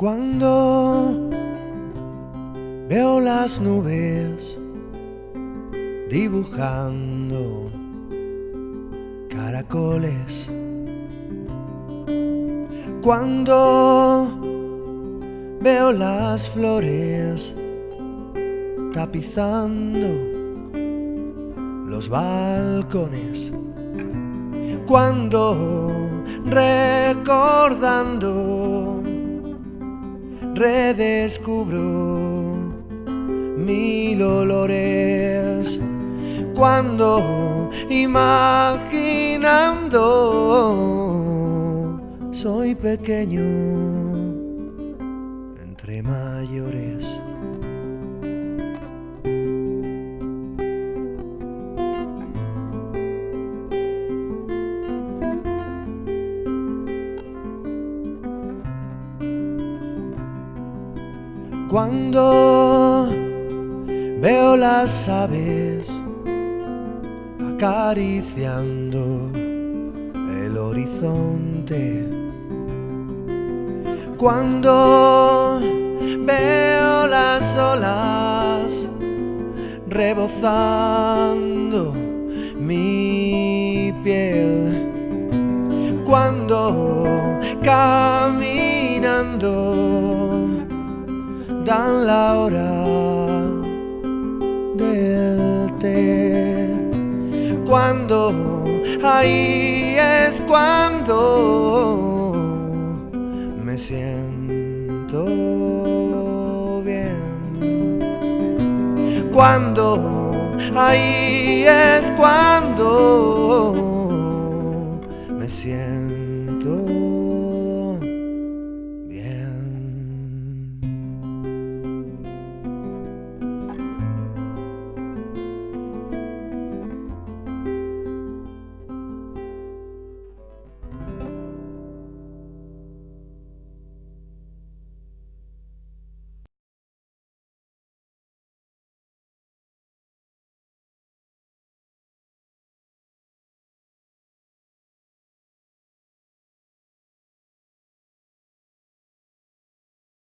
Cuando veo las nubes dibujando caracoles. Cuando veo las flores tapizando los balcones. Cuando recordando redescubro mil olores cuando imaginando soy pequeño entre mayores. Cuando veo las aves acariciando el horizonte. Cuando veo las olas rebozando mi piel. Cuando caminando dan la hora del té. Cuando ahí es cuando me siento bien. Cuando ahí es cuando me siento